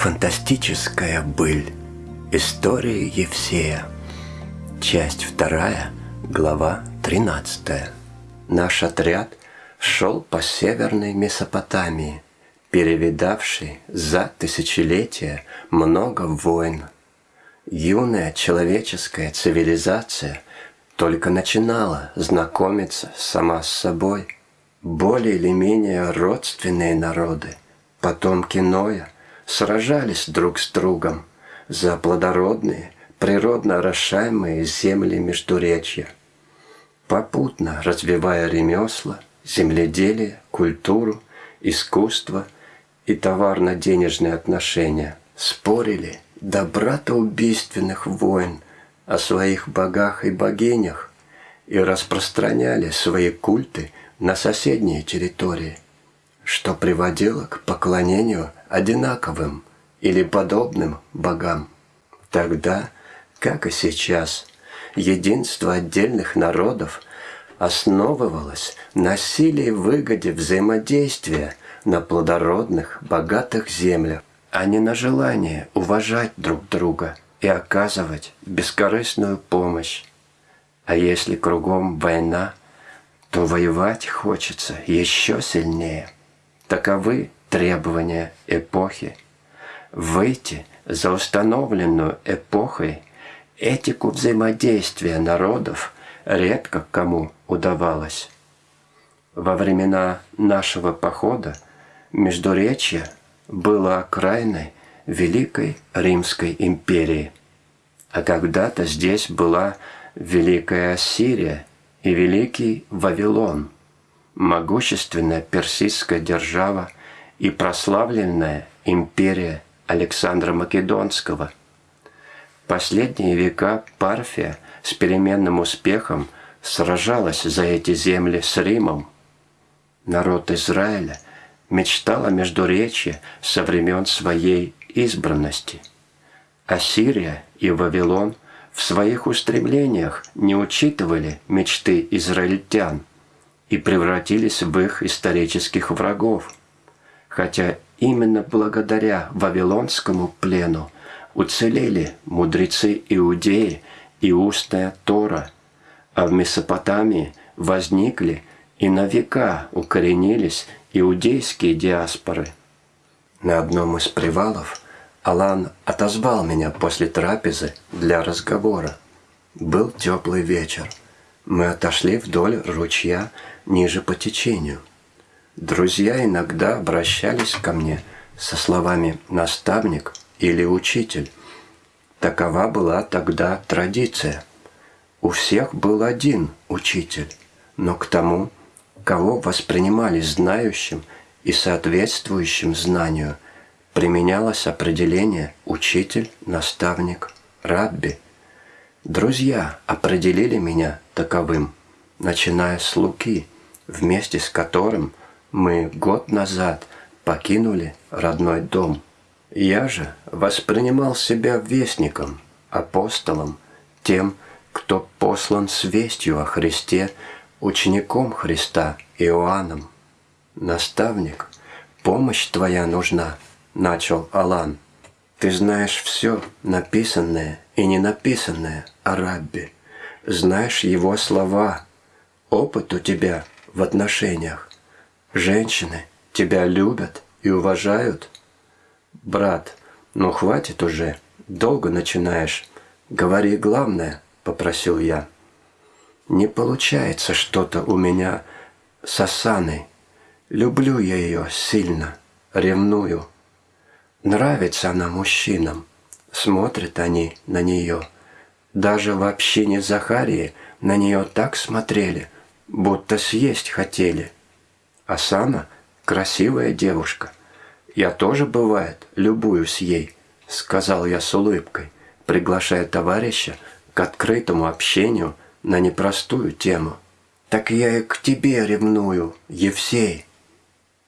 Фантастическая быль. История Евсея. Часть вторая, глава 13. Наш отряд шел по северной Месопотамии, перевидавший за тысячелетия много войн. Юная человеческая цивилизация только начинала знакомиться сама с собой. Более или менее родственные народы, потомки Ноя – сражались друг с другом за плодородные, природно орошаемые земли Междуречья, попутно развивая ремесла, земледелие, культуру, искусство и товарно-денежные отношения, спорили до братоубийственных войн о своих богах и богинях и распространяли свои культы на соседние территории, что приводило к поклонению одинаковым или подобным богам. Тогда, как и сейчас, единство отдельных народов основывалось на силе и выгоде взаимодействия на плодородных, богатых землях, а не на желание уважать друг друга и оказывать бескорыстную помощь. А если кругом война, то воевать хочется еще сильнее. Таковы требования эпохи, выйти за установленную эпохой этику взаимодействия народов редко кому удавалось. Во времена нашего похода Междуречье было окраиной Великой Римской империи, а когда-то здесь была Великая Ассирия и Великий Вавилон, могущественная персидская держава – и прославленная империя Александра Македонского. Последние века Парфия с переменным успехом сражалась за эти земли с Римом. Народ Израиля мечтал о Междуречье со времен своей избранности. Ассирия и Вавилон в своих устремлениях не учитывали мечты израильтян и превратились в их исторических врагов – хотя именно благодаря Вавилонскому плену уцелели мудрецы Иудеи и устная Тора, а в Месопотамии возникли и на века укоренились иудейские диаспоры. На одном из привалов Алан отозвал меня после трапезы для разговора. Был теплый вечер. Мы отошли вдоль ручья ниже по течению – Друзья иногда обращались ко мне со словами «наставник» или «учитель». Такова была тогда традиция. У всех был один учитель, но к тому, кого воспринимали знающим и соответствующим знанию, применялось определение «учитель», «наставник», «рабби». Друзья определили меня таковым, начиная с Луки, вместе с которым – мы год назад покинули родной дом. Я же воспринимал себя вестником, апостолом, тем, кто послан с вестью о Христе, учеником Христа Иоанном. «Наставник, помощь твоя нужна», — начал Алан. «Ты знаешь все, написанное и не написанное о Раббе. Знаешь его слова. Опыт у тебя в отношениях. Женщины тебя любят и уважают? Брат, ну хватит уже, долго начинаешь. Говори главное, попросил я. Не получается что-то у меня с Асаной. Люблю я ее сильно, ревную. Нравится она мужчинам, смотрят они на нее. Даже в общине Захарии на нее так смотрели, будто съесть хотели – Асана – красивая девушка. Я тоже, бывает, любуюсь ей, сказал я с улыбкой, приглашая товарища к открытому общению на непростую тему. Так я и к тебе ревную, Евсей.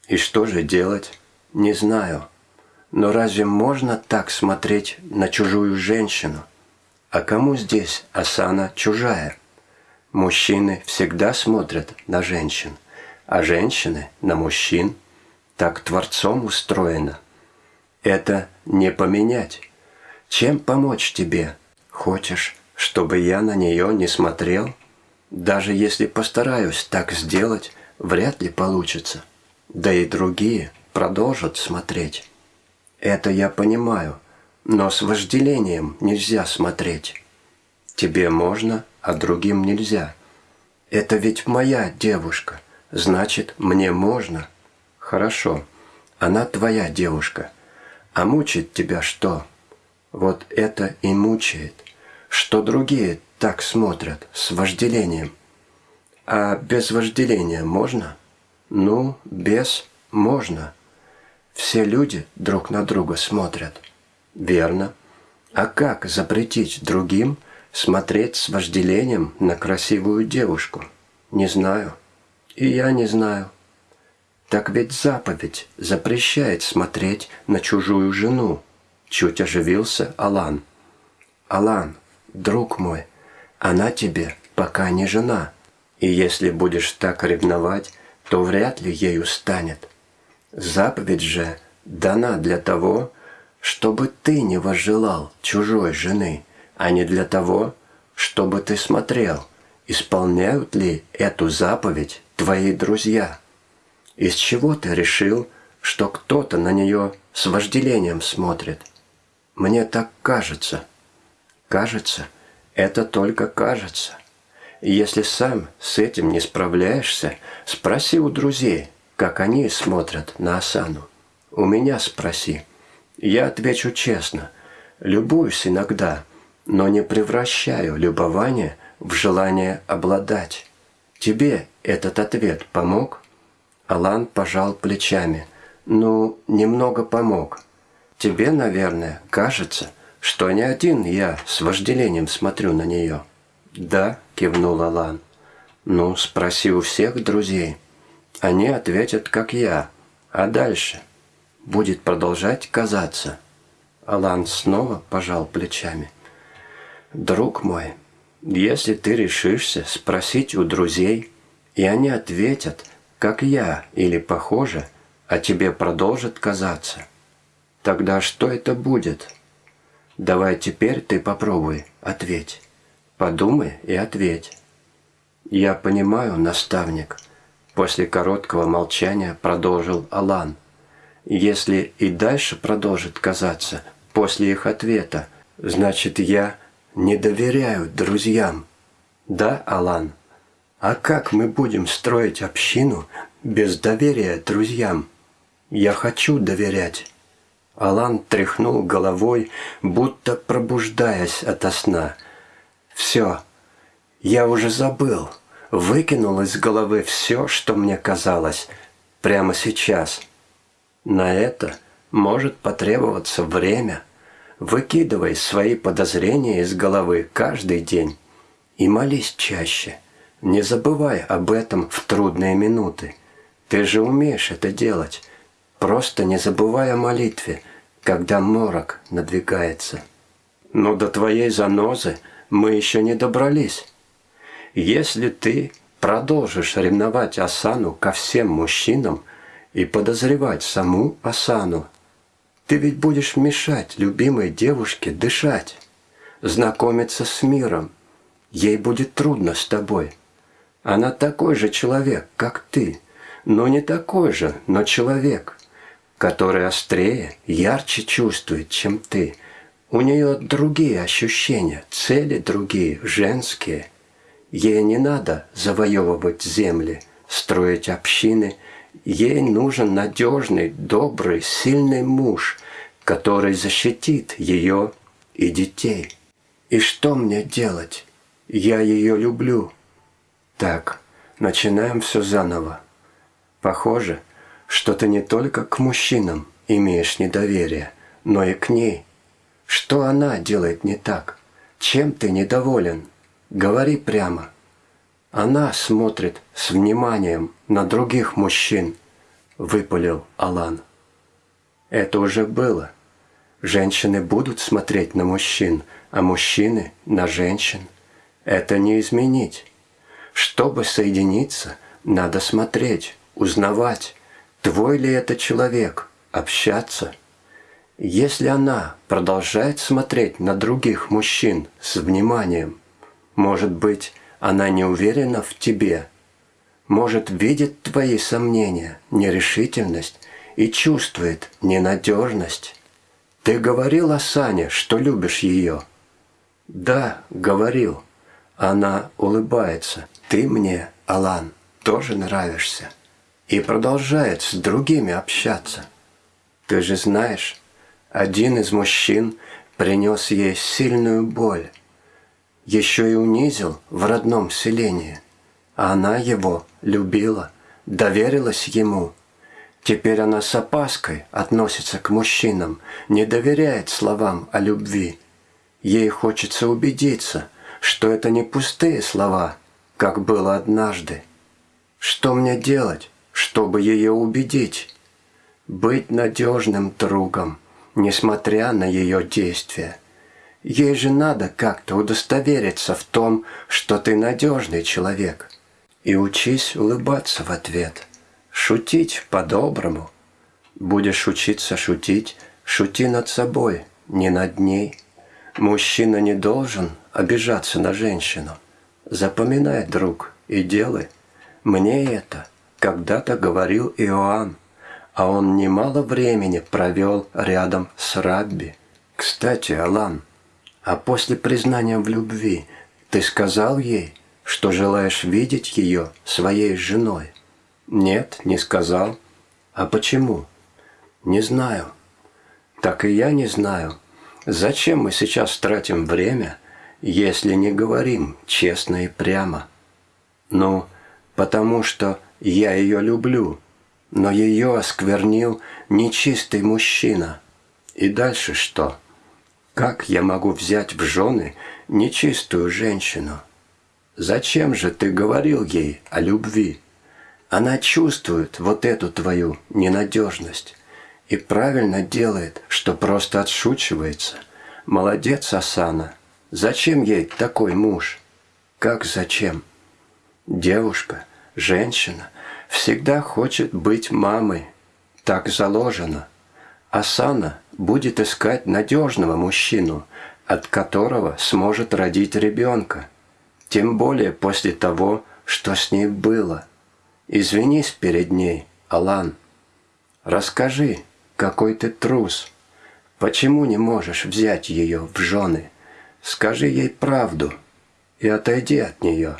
И что же делать? Не знаю. Но разве можно так смотреть на чужую женщину? А кому здесь Асана чужая? Мужчины всегда смотрят на женщин а женщины на мужчин. Так Творцом устроено. Это не поменять. Чем помочь тебе? Хочешь, чтобы я на нее не смотрел? Даже если постараюсь так сделать, вряд ли получится. Да и другие продолжат смотреть. Это я понимаю, но с вожделением нельзя смотреть. Тебе можно, а другим нельзя. Это ведь моя девушка, значит, мне можно. Хорошо, она твоя девушка. А мучает тебя что? Вот это и мучает, что другие так смотрят с вожделением. А без вожделения можно? Ну, без можно. Все люди друг на друга смотрят. Верно. А как запретить другим смотреть с вожделением на красивую девушку? Не знаю. И я не знаю. Так ведь заповедь запрещает смотреть на чужую жену. Чуть оживился Алан. Алан, друг мой, она тебе пока не жена. И если будешь так ревновать, то вряд ли ею станет. Заповедь же дана для того, чтобы ты не возжелал чужой жены, а не для того, чтобы ты смотрел, исполняют ли эту заповедь твои друзья. Из чего ты решил, что кто-то на нее с вожделением смотрит? Мне так кажется. Кажется, это только кажется. Если сам с этим не справляешься, спроси у друзей, как они смотрят на Асану. У меня спроси. Я отвечу честно. Любуюсь иногда, но не превращаю любование в желание обладать. Тебе этот ответ помог? Алан пожал плечами. Ну, немного помог. Тебе, наверное, кажется, что не один я с вожделением смотрю на нее. Да, кивнул Алан. Ну, спроси у всех друзей. Они ответят, как я. А дальше – будет продолжать казаться. Алан снова пожал плечами. «Друг мой, если ты решишься спросить у друзей, и они ответят, как я или похоже, а тебе продолжит казаться, тогда что это будет? Давай теперь ты попробуй, ответь. Подумай и ответь». «Я понимаю, наставник», — после короткого молчания продолжил Алан. Если и дальше продолжит казаться после их ответа, значит я не доверяю друзьям. Да, Алан? А как мы будем строить общину без доверия друзьям? Я хочу доверять. Алан тряхнул головой, будто пробуждаясь ото сна. Все, я уже забыл, выкинул из головы все, что мне казалось, прямо сейчас – на это может потребоваться время. Выкидывай свои подозрения из головы каждый день и молись чаще. Не забывай об этом в трудные минуты. Ты же умеешь это делать. Просто не забывай о молитве, когда морок надвигается. Но до твоей занозы мы еще не добрались. Если ты продолжишь ревновать Асану ко всем мужчинам – и подозревать саму Асану. Ты ведь будешь мешать любимой девушке дышать, знакомиться с миром. Ей будет трудно с тобой. Она такой же человек, как ты, но не такой же, но человек, который острее, ярче чувствует, чем ты. У нее другие ощущения, цели другие, женские. Ей не надо завоевывать земли, строить общины – Ей нужен надежный, добрый, сильный муж, который защитит ее и детей. И что мне делать? Я ее люблю. Так, начинаем все заново. Похоже, что ты не только к мужчинам имеешь недоверие, но и к ней. Что она делает не так? Чем ты недоволен? Говори прямо. Она смотрит с вниманием на других мужчин, выпалил Алан. Это уже было. Женщины будут смотреть на мужчин, а мужчины на женщин. Это не изменить. Чтобы соединиться, надо смотреть, узнавать, твой ли это человек, общаться. Если она продолжает смотреть на других мужчин с вниманием, может быть, она не уверена в тебе, может, видит твои сомнения, нерешительность и чувствует ненадежность. Ты говорил о Сане, что любишь ее? Да, говорил. Она улыбается. Ты мне, Алан, тоже нравишься. И продолжает с другими общаться. Ты же знаешь, один из мужчин принес ей сильную боль. Еще и унизил в родном селении. А она его любила, доверилась ему. Теперь она с опаской относится к мужчинам, не доверяет словам о любви. Ей хочется убедиться, что это не пустые слова, как было однажды. Что мне делать, чтобы ее убедить? Быть надежным другом, несмотря на ее действия. Ей же надо как-то удостовериться в том, что ты надежный человек. И учись улыбаться в ответ, шутить по-доброму. Будешь учиться шутить, шути над собой, не над ней. Мужчина не должен обижаться на женщину. Запоминай, друг, и делай. Мне это когда-то говорил Иоанн, а он немало времени провел рядом с Рабби. Кстати, Алан, а после признания в любви ты сказал ей, что желаешь видеть ее своей женой? Нет, не сказал. А почему? Не знаю. Так и я не знаю. Зачем мы сейчас тратим время, если не говорим честно и прямо? Ну, потому что я ее люблю, но ее осквернил нечистый мужчина. И дальше что? Как я могу взять в жены нечистую женщину? Зачем же ты говорил ей о любви? Она чувствует вот эту твою ненадежность и правильно делает, что просто отшучивается. Молодец, Асана. Зачем ей такой муж? Как зачем? Девушка, женщина всегда хочет быть мамой. Так заложено. Асана будет искать надежного мужчину, от которого сможет родить ребенка. Тем более после того, что с ней было. Извинись перед ней, Алан. Расскажи, какой ты трус. Почему не можешь взять ее в жены? Скажи ей правду и отойди от нее.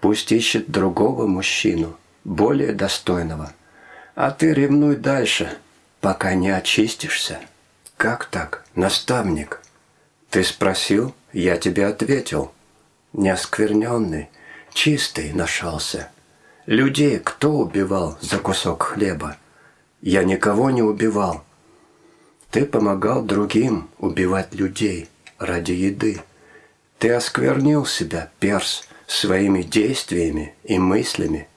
Пусть ищет другого мужчину, более достойного. А ты ревнуй дальше, пока не очистишься. Как так, наставник? Ты спросил, я тебе ответил неоскверненный, чистый нашелся. Людей кто убивал за кусок хлеба? Я никого не убивал. Ты помогал другим убивать людей ради еды. Ты осквернил себя, перс, своими действиями и мыслями.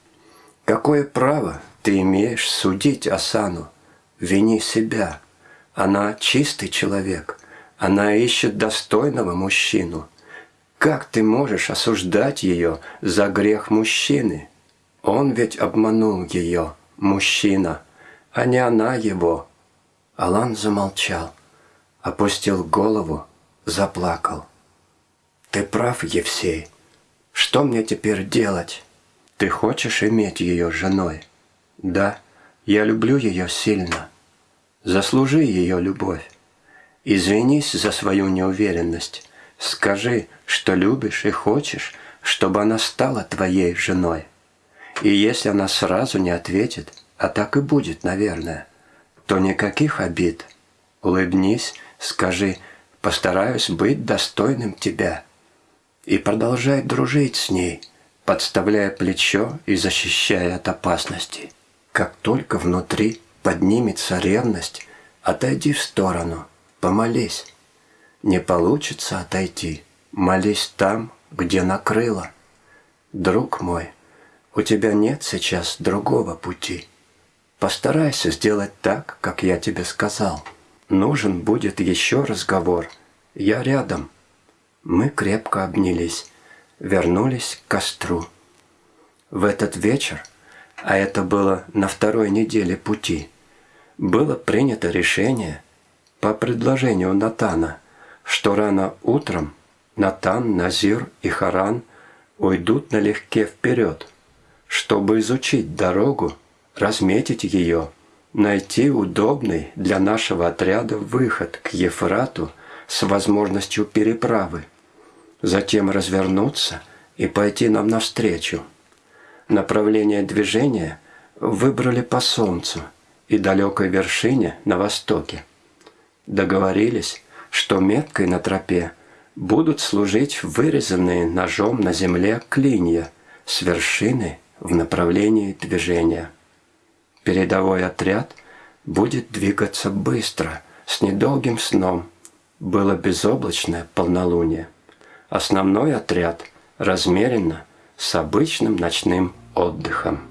Какое право ты имеешь судить Асану? Вини себя. Она чистый человек. Она ищет достойного мужчину – как ты можешь осуждать ее за грех мужчины? Он ведь обманул ее, мужчина, а не она его. Алан замолчал, опустил голову, заплакал. Ты прав, Евсей. Что мне теперь делать? Ты хочешь иметь ее женой? Да, я люблю ее сильно. Заслужи ее любовь. Извинись за свою неуверенность. Скажи, что любишь и хочешь, чтобы она стала твоей женой. И если она сразу не ответит, а так и будет, наверное, то никаких обид. Улыбнись, скажи «постараюсь быть достойным тебя» и продолжай дружить с ней, подставляя плечо и защищая от опасности. Как только внутри поднимется ревность, отойди в сторону, помолись. Не получится отойти, молись там, где накрыло. Друг мой, у тебя нет сейчас другого пути. Постарайся сделать так, как я тебе сказал. Нужен будет еще разговор. Я рядом. Мы крепко обнялись, вернулись к костру. В этот вечер, а это было на второй неделе пути, было принято решение – по предложению Натана, что рано утром Натан, Назир и Харан уйдут налегке вперед, чтобы изучить дорогу, разметить ее, найти удобный для нашего отряда выход к Ефрату с возможностью переправы, затем развернуться и пойти нам навстречу. Направление движения выбрали по солнцу и далекой вершине на востоке. Договорились, что меткой на тропе будут служить вырезанные ножом на земле клинья с вершины в направлении движения. Передовой отряд будет двигаться быстро, с недолгим сном. Было безоблачное полнолуние. Основной отряд размеренно, с обычным ночным отдыхом.